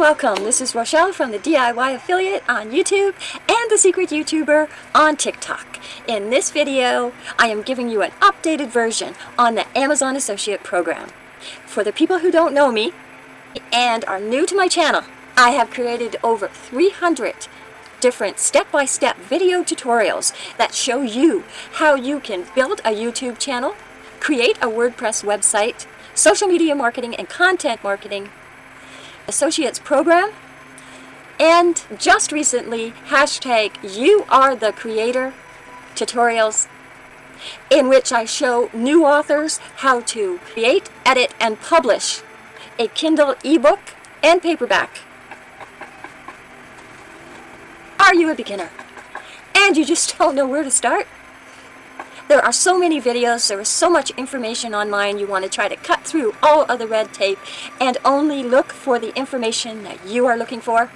welcome. This is Rochelle from the DIY Affiliate on YouTube and the Secret YouTuber on TikTok. In this video, I am giving you an updated version on the Amazon Associate Program. For the people who don't know me and are new to my channel, I have created over 300 different step-by-step -step video tutorials that show you how you can build a YouTube channel, create a WordPress website, social media marketing and content marketing, Associates program, and just recently, hashtag you are the creator tutorials in which I show new authors how to create, edit, and publish a Kindle ebook and paperback. Are you a beginner? And you just don't know where to start? There are so many videos, there is so much information online, you want to try to cut through all of the red tape and only look for the information that you are looking for.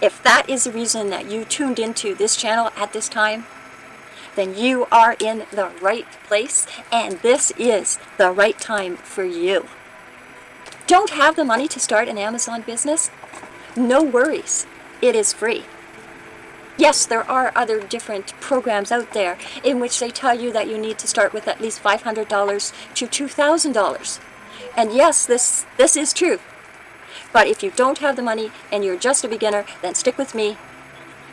If that is the reason that you tuned into this channel at this time, then you are in the right place and this is the right time for you. Don't have the money to start an Amazon business? No worries. It is free. Yes, there are other different programs out there in which they tell you that you need to start with at least $500 to $2,000. And yes, this, this is true. But if you don't have the money and you're just a beginner, then stick with me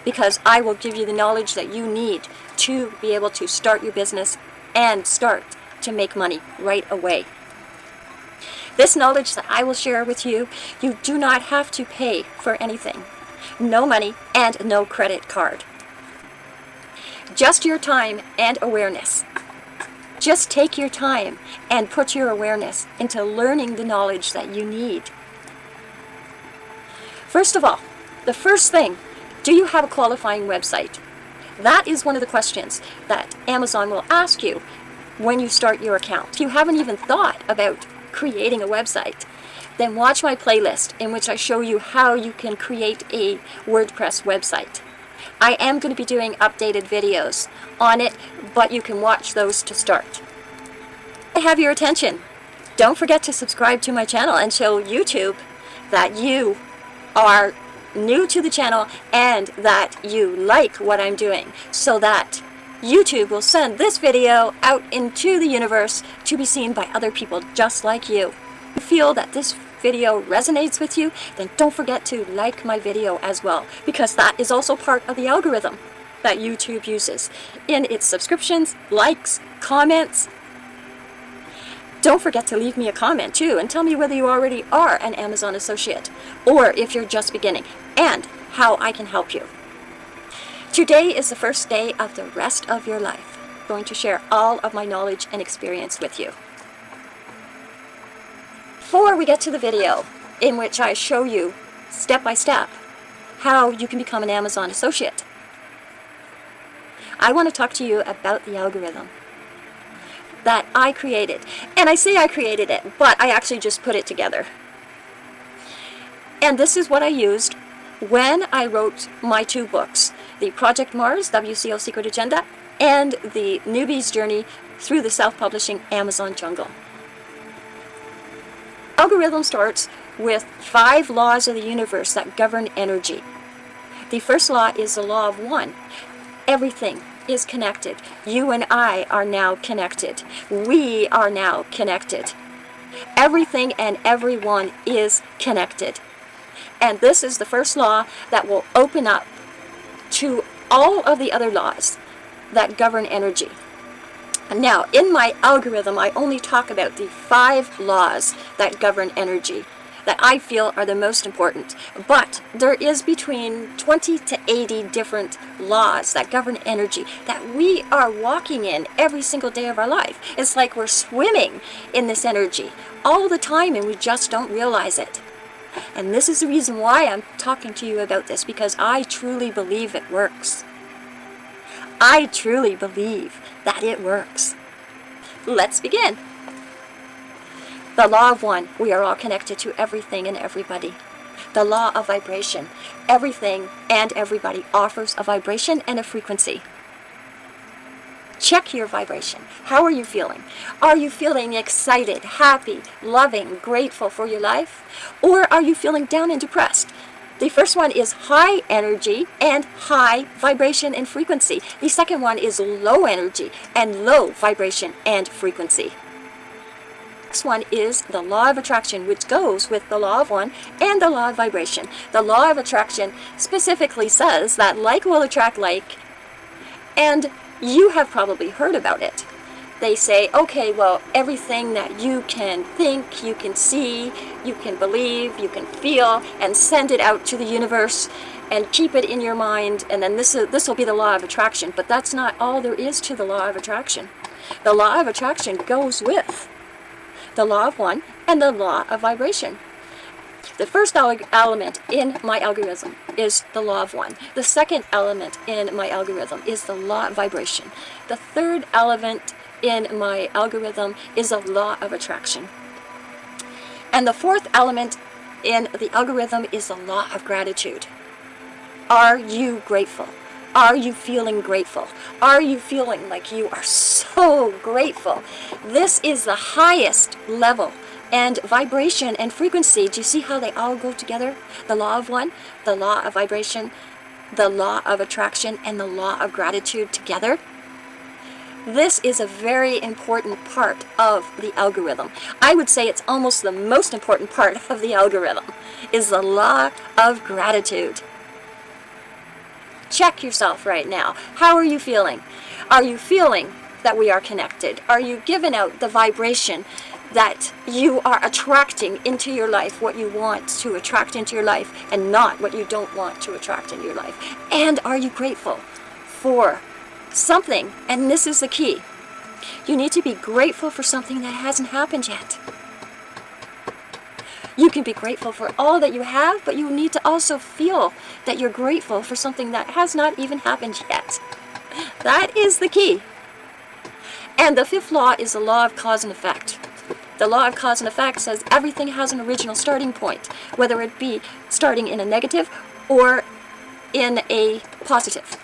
because I will give you the knowledge that you need to be able to start your business and start to make money right away. This knowledge that I will share with you, you do not have to pay for anything no money, and no credit card. Just your time and awareness. Just take your time and put your awareness into learning the knowledge that you need. First of all, the first thing, do you have a qualifying website? That is one of the questions that Amazon will ask you when you start your account. If you haven't even thought about creating a website, then watch my playlist in which I show you how you can create a WordPress website. I am going to be doing updated videos on it, but you can watch those to start. I have your attention. Don't forget to subscribe to my channel and show YouTube that you are new to the channel and that you like what I'm doing so that YouTube will send this video out into the universe to be seen by other people just like you feel that this video resonates with you, then don't forget to like my video as well, because that is also part of the algorithm that YouTube uses in its subscriptions, likes, comments. Don't forget to leave me a comment too and tell me whether you already are an Amazon associate or if you're just beginning and how I can help you. Today is the first day of the rest of your life. I'm going to share all of my knowledge and experience with you before we get to the video in which I show you step by step how you can become an Amazon associate, I want to talk to you about the algorithm that I created. And I say I created it, but I actually just put it together. And this is what I used when I wrote my two books, the Project Mars, WCO Secret Agenda, and the Newbie's Journey through the Self-Publishing Amazon Jungle algorithm starts with five laws of the universe that govern energy. The first law is the law of one. Everything is connected. You and I are now connected. We are now connected. Everything and everyone is connected. And this is the first law that will open up to all of the other laws that govern energy. Now, in my algorithm, I only talk about the five laws that govern energy that I feel are the most important. But there is between 20 to 80 different laws that govern energy that we are walking in every single day of our life. It's like we're swimming in this energy all the time and we just don't realize it. And this is the reason why I'm talking to you about this, because I truly believe it works. I truly believe that it works. Let's begin. The law of one, we are all connected to everything and everybody. The law of vibration, everything and everybody offers a vibration and a frequency. Check your vibration. How are you feeling? Are you feeling excited, happy, loving, grateful for your life? Or are you feeling down and depressed? The first one is high energy and high vibration and frequency. The second one is low energy and low vibration and frequency. Next one is the law of attraction, which goes with the law of one and the law of vibration. The law of attraction specifically says that like will attract like, and you have probably heard about it. They say, okay, well, everything that you can think, you can see, you can believe, you can feel, and send it out to the universe and keep it in your mind, and then this, is, this will be the law of attraction. But that's not all there is to the law of attraction. The law of attraction goes with the law of one and the law of vibration. The first element in my algorithm is the law of one. The second element in my algorithm is the law of vibration. The third element in my algorithm is a law of attraction. And the fourth element in the algorithm is the law of gratitude. Are you grateful? Are you feeling grateful? Are you feeling like you are so grateful? This is the highest level and vibration and frequency. Do you see how they all go together? The law of one, the law of vibration, the law of attraction, and the law of gratitude together. This is a very important part of the algorithm. I would say it's almost the most important part of the algorithm, is the law of gratitude. Check yourself right now. How are you feeling? Are you feeling that we are connected? Are you giving out the vibration that you are attracting into your life what you want to attract into your life and not what you don't want to attract into your life? And are you grateful for something? And this is the key. You need to be grateful for something that hasn't happened yet. You can be grateful for all that you have, but you need to also feel that you're grateful for something that has not even happened yet. That is the key. And the fifth law is the law of cause and effect. The law of cause and effect says everything has an original starting point, whether it be starting in a negative or in a positive.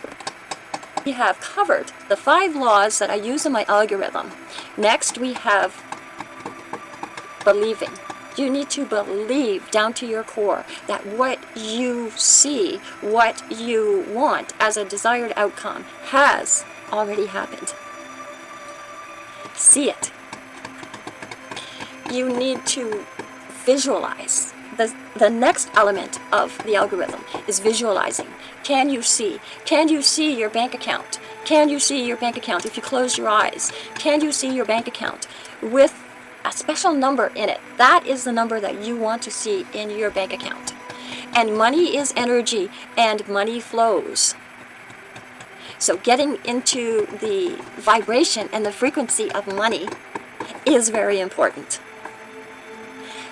We have covered the five laws that I use in my algorithm. Next, we have believing. You need to believe down to your core that what you see, what you want as a desired outcome has already happened. See it. You need to visualize. The, the next element of the algorithm is visualizing. Can you see? Can you see your bank account? Can you see your bank account if you close your eyes? Can you see your bank account with a special number in it. That is the number that you want to see in your bank account. And money is energy and money flows. So getting into the vibration and the frequency of money is very important.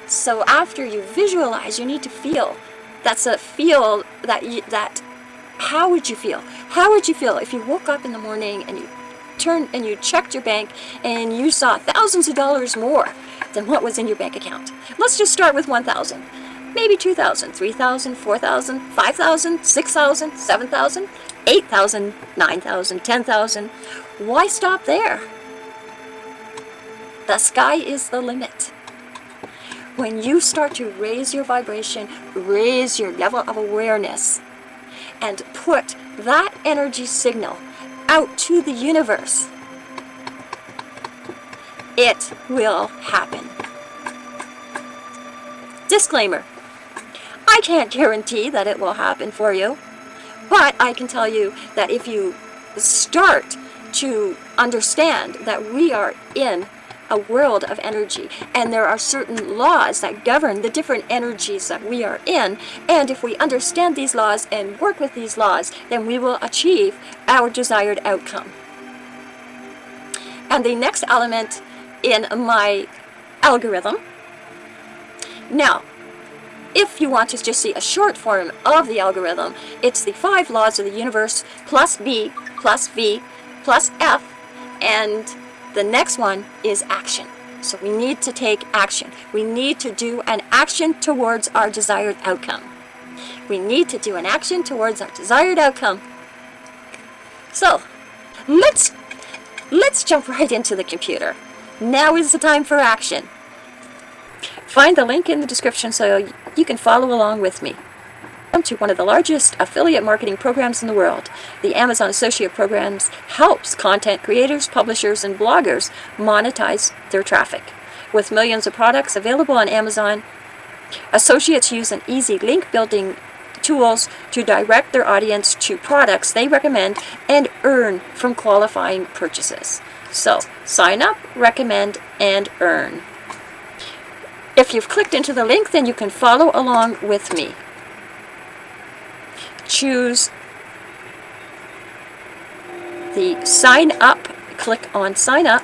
So after you visualize, you need to feel. That's a feel that you, that how would you feel? How would you feel if you woke up in the morning and you turned and you checked your bank and you saw thousands of dollars more than what was in your bank account. Let's just start with 1,000. Maybe 2,000, 3,000, 4,000, 5,000, 6,000, 7,000, 8,000, 9,000, 10,000. Why stop there? The sky is the limit. When you start to raise your vibration, raise your level of awareness, and put that energy signal out to the universe, it will happen. Disclaimer. I can't guarantee that it will happen for you, but I can tell you that if you start to understand that we are in a world of energy and there are certain laws that govern the different energies that we are in and if we understand these laws and work with these laws then we will achieve our desired outcome. And the next element in my algorithm. Now, if you want to just see a short form of the algorithm, it's the five laws of the universe plus B plus V plus F and the next one is action. So we need to take action. We need to do an action towards our desired outcome. We need to do an action towards our desired outcome. So, let's let's jump right into the computer. Now is the time for action. Find the link in the description so you can follow along with me. Welcome to one of the largest affiliate marketing programs in the world. The Amazon Associate Programs helps content creators, publishers, and bloggers monetize their traffic. With millions of products available on Amazon, associates use an easy link building tools to direct their audience to products they recommend and earn from qualifying purchases. So, sign up, recommend, and earn. If you've clicked into the link, then you can follow along with me. Choose the sign up, click on sign up,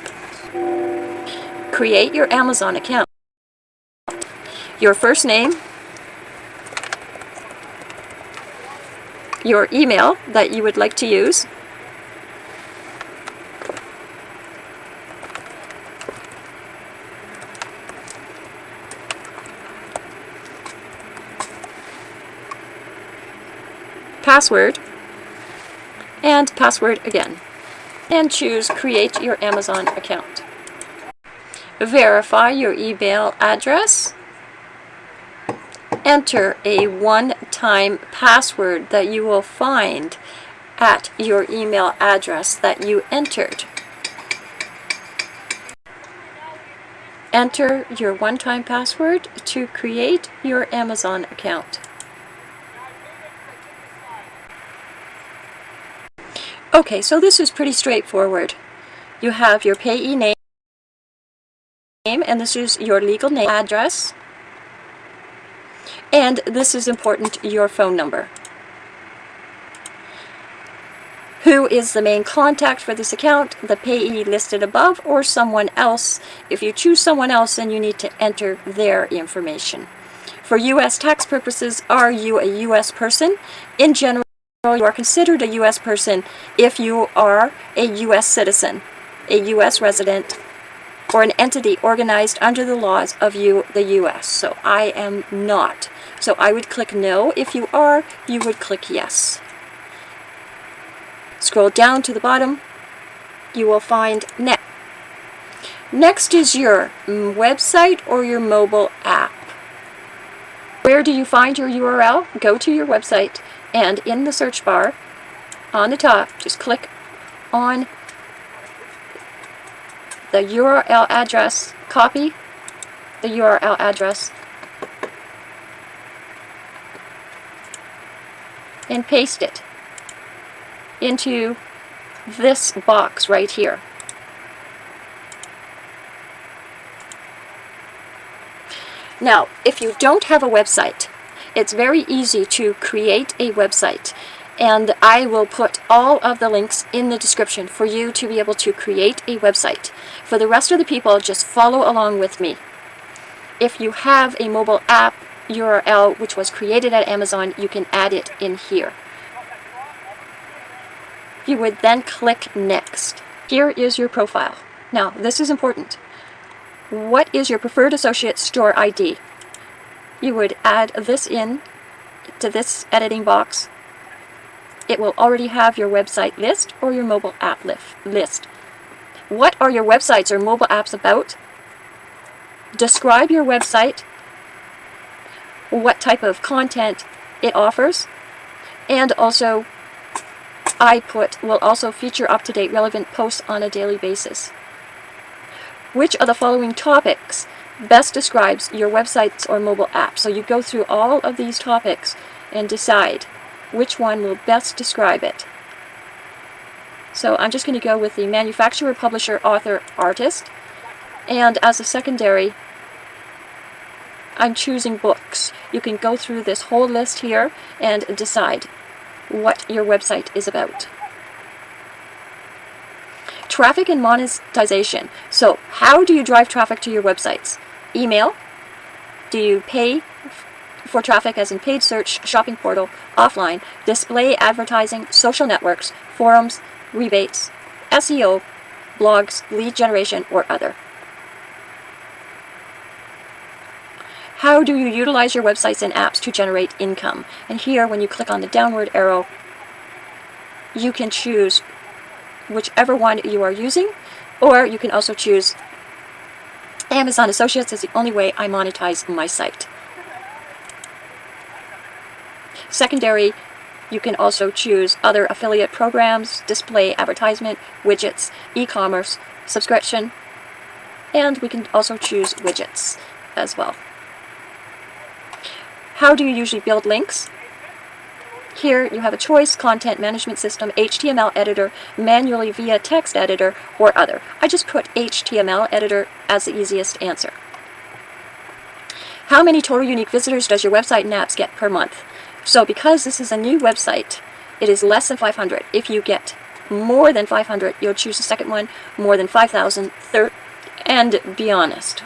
create your Amazon account. Your first name, your email that you would like to use, password, and password again. And choose Create your Amazon account. Verify your email address. Enter a one-time password that you will find at your email address that you entered. Enter your one-time password to create your Amazon account. Okay, so this is pretty straightforward. You have your payee name, and this is your legal name address. And this is important, your phone number. Who is the main contact for this account? The payee listed above or someone else. If you choose someone else, then you need to enter their information. For U.S. tax purposes, are you a U.S. person? In general, you are considered a U.S. person if you are a U.S. citizen, a U.S. resident, or an entity organized under the laws of you, the U.S. So I am not. So I would click no. If you are, you would click yes. Scroll down to the bottom. You will find next. Next is your website or your mobile app. Where do you find your URL? Go to your website and in the search bar on the top just click on the URL address copy the URL address and paste it into this box right here. Now, if you don't have a website, it's very easy to create a website and I will put all of the links in the description for you to be able to create a website. For the rest of the people, just follow along with me. If you have a mobile app URL which was created at Amazon, you can add it in here. You would then click Next. Here is your profile. Now, this is important. What is your preferred associate store ID? You would add this in to this editing box. It will already have your website list or your mobile app list. What are your websites or mobile apps about? Describe your website, what type of content it offers, and also I put will also feature up-to-date relevant posts on a daily basis. Which of the following topics best describes your websites or mobile app. So you go through all of these topics and decide which one will best describe it. So I'm just going to go with the manufacturer, publisher, author, artist. And as a secondary, I'm choosing books. You can go through this whole list here and decide what your website is about. Traffic and monetization. So how do you drive traffic to your websites? Email. Do you pay for traffic as in paid search, shopping portal, offline, display advertising, social networks, forums, rebates, SEO, blogs, lead generation, or other? How do you utilize your websites and apps to generate income? And here, when you click on the downward arrow, you can choose whichever one you are using, or you can also choose Amazon Associates is the only way I monetize my site. Secondary, you can also choose other affiliate programs, display advertisement, widgets, e-commerce, subscription, and we can also choose widgets as well. How do you usually build links? Here you have a choice, content management system, HTML editor, manually via text editor, or other. I just put HTML editor as the easiest answer. How many total unique visitors does your website and apps get per month? So because this is a new website, it is less than 500. If you get more than 500, you'll choose the second one, more than 5,000, third, and be honest.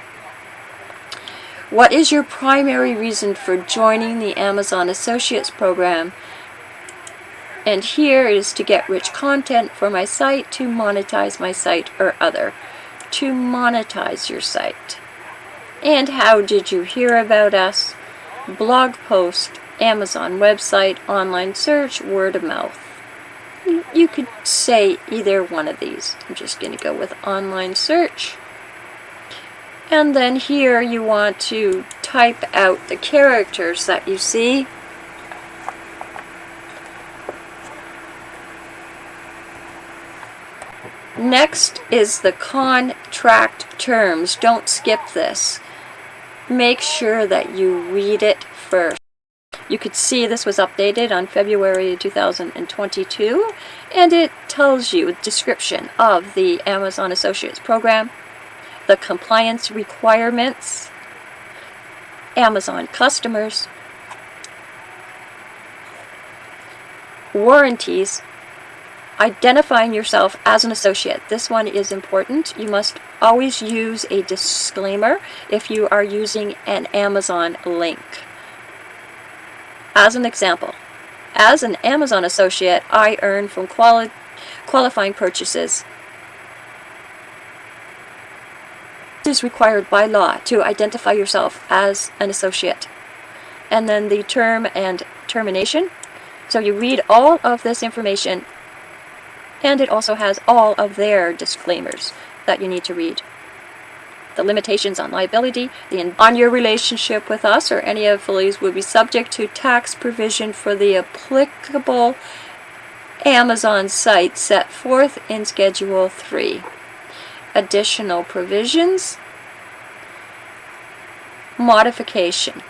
What is your primary reason for joining the Amazon Associates program? And here is to get rich content for my site, to monetize my site, or other. To monetize your site. And how did you hear about us? Blog post, Amazon website, online search, word of mouth. You could say either one of these. I'm just going to go with online search. And then here you want to type out the characters that you see. Next is the contract terms. Don't skip this. Make sure that you read it first. You could see this was updated on February 2022 and it tells you a description of the Amazon Associates program, the compliance requirements, Amazon customers, warranties, identifying yourself as an associate. This one is important. You must always use a disclaimer if you are using an Amazon link. As an example, as an Amazon associate, I earn from quali qualifying purchases. Is required by law to identify yourself as an associate. And then the term and termination. So you read all of this information and it also has all of their disclaimers that you need to read. The limitations on liability, the on your relationship with us or any affiliates will be subject to tax provision for the applicable Amazon site set forth in Schedule 3. Additional provisions, modification,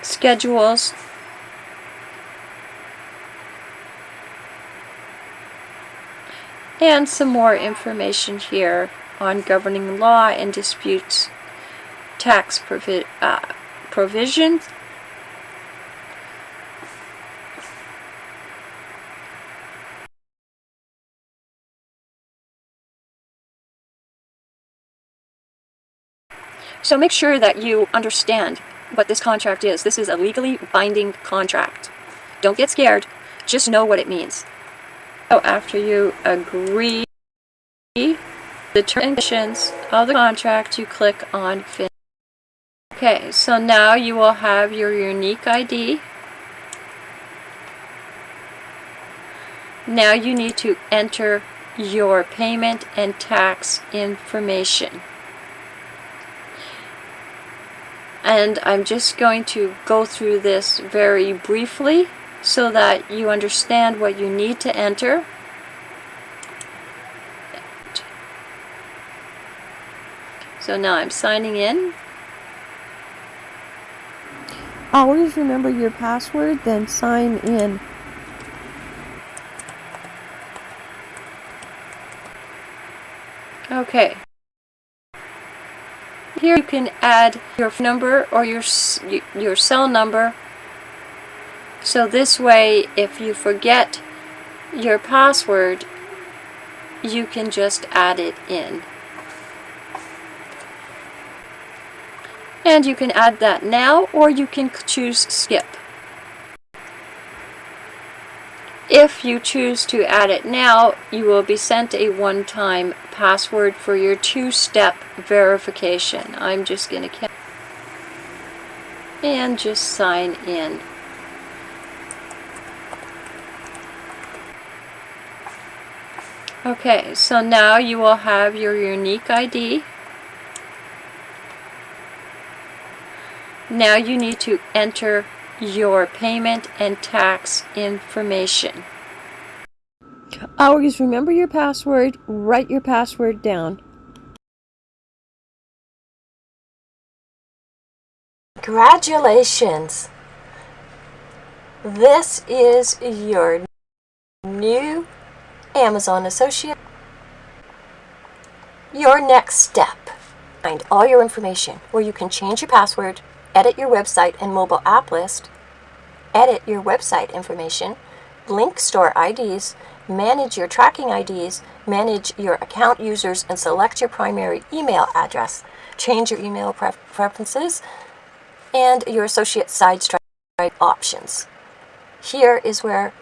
schedules, and some more information here on governing law and disputes tax provi uh, provisions. So make sure that you understand what this contract is. This is a legally binding contract. Don't get scared. Just know what it means. So after you agree the terms and conditions of the contract, you click on Finish. Okay, so now you will have your unique ID. Now you need to enter your payment and tax information. And I'm just going to go through this very briefly so that you understand what you need to enter. So now I'm signing in. Always remember your password, then sign in. Okay. Here you can add your number or your your cell number so this way, if you forget your password, you can just add it in. And you can add that now, or you can choose skip. If you choose to add it now, you will be sent a one-time password for your two-step verification. I'm just going to and just sign in. Okay, so now you will have your unique ID. Now you need to enter your payment and tax information. Always remember your password, write your password down. Congratulations! This is your new Amazon associate. Your next step. Find all your information where you can change your password, edit your website and mobile app list, edit your website information, link store IDs, manage your tracking IDs, manage your account users, and select your primary email address. Change your email pref preferences and your associate side options. Here is where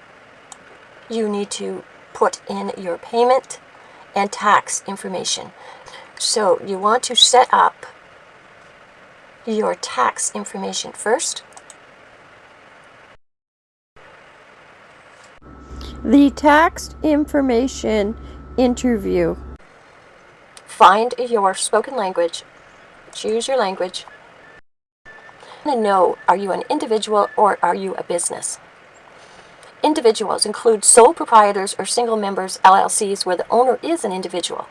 you need to put in your payment and tax information. So you want to set up your tax information first. The tax information interview. Find your spoken language. Choose your language. And know, are you an individual or are you a business? Individuals include sole proprietors or single members LLCs where the owner is an individual.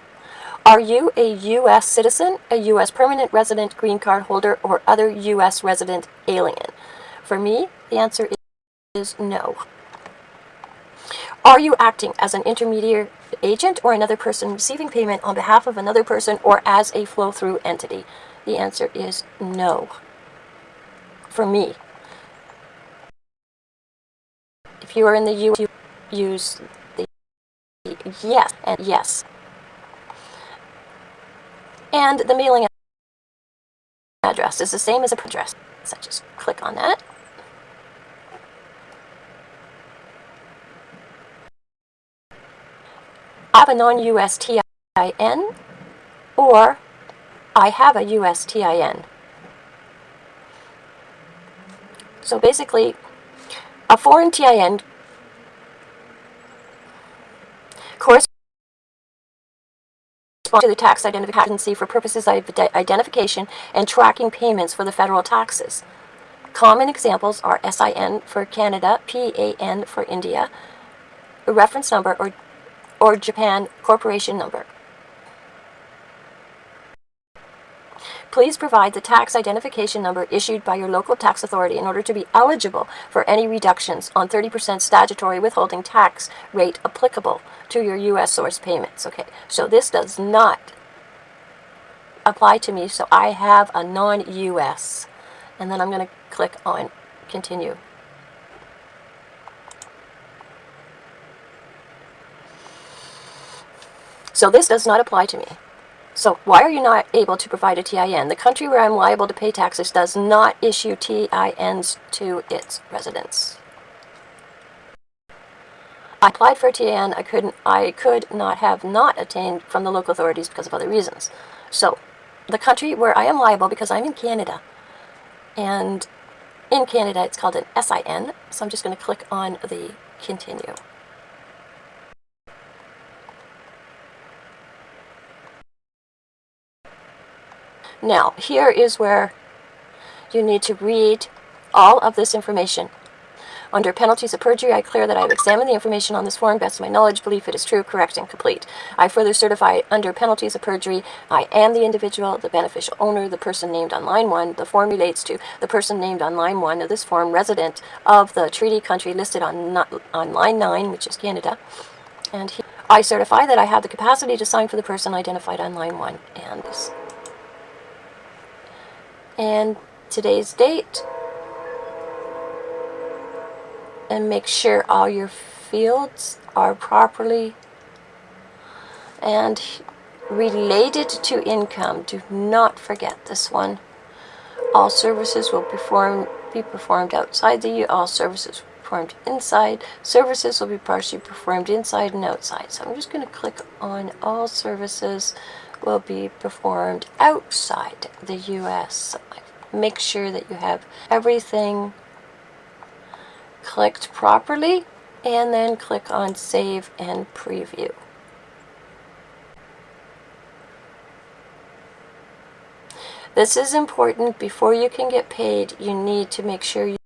Are you a U.S. citizen, a U.S. permanent resident, green card holder, or other U.S. resident alien? For me, the answer is no. Are you acting as an intermediary agent or another person receiving payment on behalf of another person or as a flow-through entity? The answer is no. For me. If you are in the U, you use the yes and yes. And the mailing address is the same as a address. So just click on that. I have a non-US TIN or I have a US TIN. So basically, a foreign TIN corresponds to the tax identification for purposes of identification and tracking payments for the federal taxes. Common examples are SIN for Canada, PAN for India, reference number or or Japan Corporation Number. Please provide the tax identification number issued by your local tax authority in order to be eligible for any reductions on 30% statutory withholding tax rate applicable to your U.S. source payments. Okay, so this does not apply to me, so I have a non-U.S. And then I'm going to click on continue. So this does not apply to me. So why are you not able to provide a TIN? The country where I'm liable to pay taxes does not issue TINs to its residents. I applied for a TIN I couldn't I could not have not attained from the local authorities because of other reasons. So the country where I am liable because I'm in Canada and in Canada it's called an SIN so I'm just going to click on the continue. Now, here is where you need to read all of this information. Under penalties of perjury, I declare that I have examined the information on this form, best of my knowledge, believe it is true, correct, and complete. I further certify under penalties of perjury, I am the individual, the beneficial owner, the person named on line 1. The form relates to the person named on line 1 of this form, resident of the treaty country listed on, on line 9, which is Canada. And I certify that I have the capacity to sign for the person identified on line 1. And this and today's date and make sure all your fields are properly and related to income. Do not forget this one. All services will perform, be performed outside the. All services performed inside. Services will be partially performed inside and outside. So I'm just going to click on all services will be performed outside the US. Make sure that you have everything clicked properly and then click on save and preview. This is important. Before you can get paid, you need to make sure you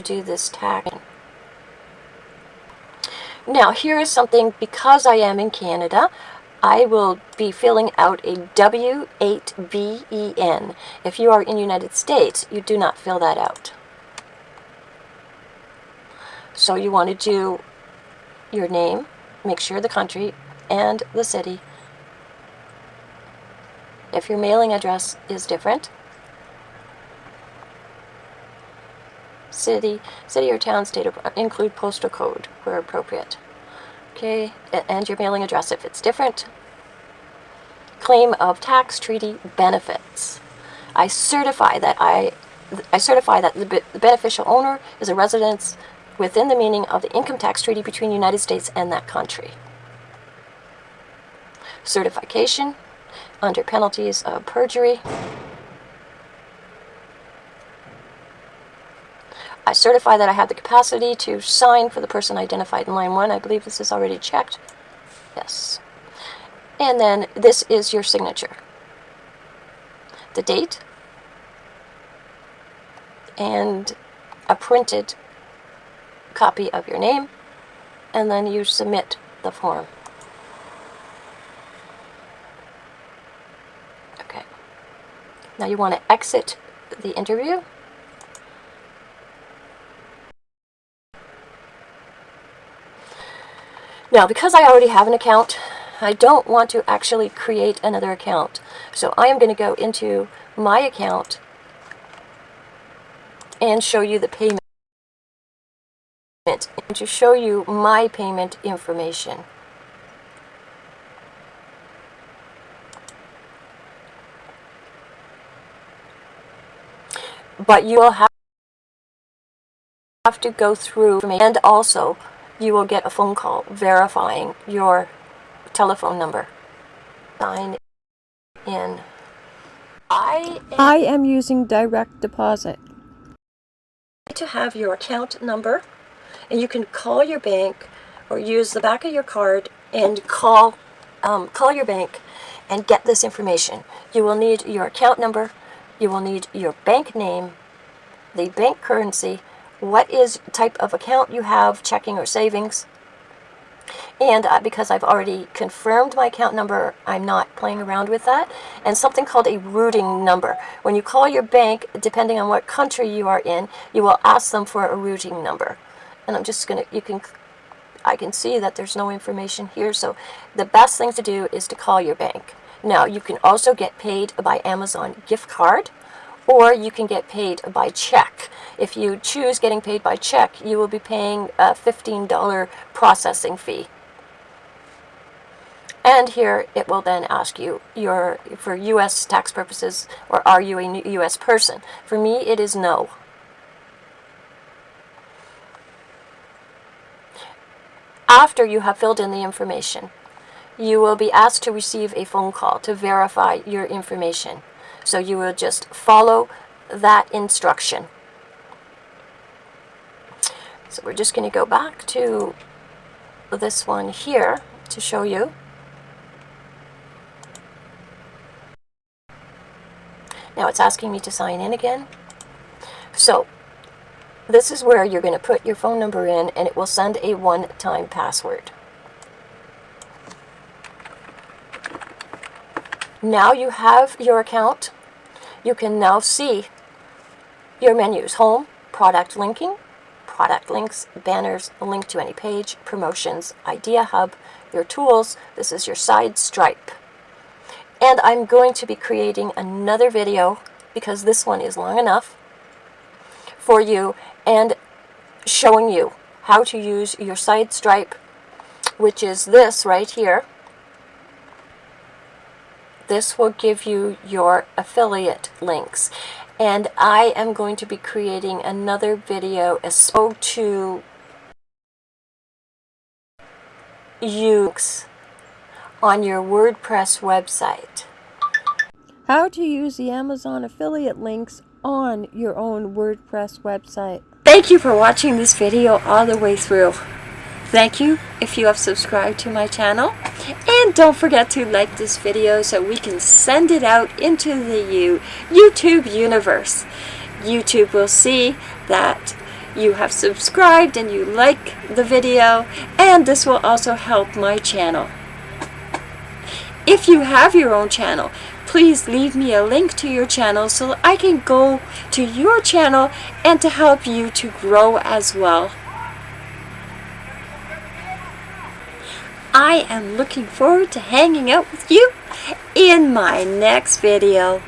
do this tagging. Now, here is something, because I am in Canada, I will be filling out a W8BEN. If you are in United States, you do not fill that out. So you want to do your name, make sure the country and the city. If your mailing address is different, city, city or town, state, include postal code where appropriate. Okay, and your mailing address if it's different. Claim of tax treaty benefits. I certify that I, I certify that the, the beneficial owner is a resident within the meaning of the income tax treaty between the United States and that country. Certification under penalties of perjury. I certify that I have the capacity to sign for the person identified in line 1. I believe this is already checked. Yes. And then this is your signature. The date and a printed copy of your name and then you submit the form. Okay. Now you want to exit the interview Now, because I already have an account, I don't want to actually create another account. So I am going to go into my account and show you the payment and to show you my payment information. But you will have to go through and also you will get a phone call verifying your telephone number. Sign in. I am, I am using direct deposit. to have your account number and you can call your bank or use the back of your card and call um, call your bank and get this information. You will need your account number, you will need your bank name, the bank currency, what is type of account you have, checking or savings. And uh, because I've already confirmed my account number, I'm not playing around with that. And something called a routing number. When you call your bank, depending on what country you are in, you will ask them for a routing number. And I'm just going to, you can, I can see that there's no information here. So the best thing to do is to call your bank. Now, you can also get paid by Amazon gift card or you can get paid by check. If you choose getting paid by check, you will be paying a $15 processing fee. And here it will then ask you your for U.S. tax purposes, or are you a U.S. person? For me, it is no. After you have filled in the information, you will be asked to receive a phone call to verify your information. So you will just follow that instruction. So we're just going to go back to this one here to show you. Now it's asking me to sign in again. So this is where you're going to put your phone number in and it will send a one-time password. Now you have your account. You can now see your menus. Home, product linking, product links, banners, link to any page, promotions, idea hub, your tools. This is your SiteStripe. And I'm going to be creating another video because this one is long enough for you and showing you how to use your SiteStripe, which is this right here. This will give you your affiliate links. And I am going to be creating another video as spoke to use on your WordPress website. How to use the Amazon affiliate links on your own WordPress website. Thank you for watching this video all the way through. Thank you if you have subscribed to my channel. And don't forget to like this video so we can send it out into the YouTube universe. YouTube will see that you have subscribed and you like the video and this will also help my channel. If you have your own channel, please leave me a link to your channel so I can go to your channel and to help you to grow as well. I am looking forward to hanging out with you in my next video.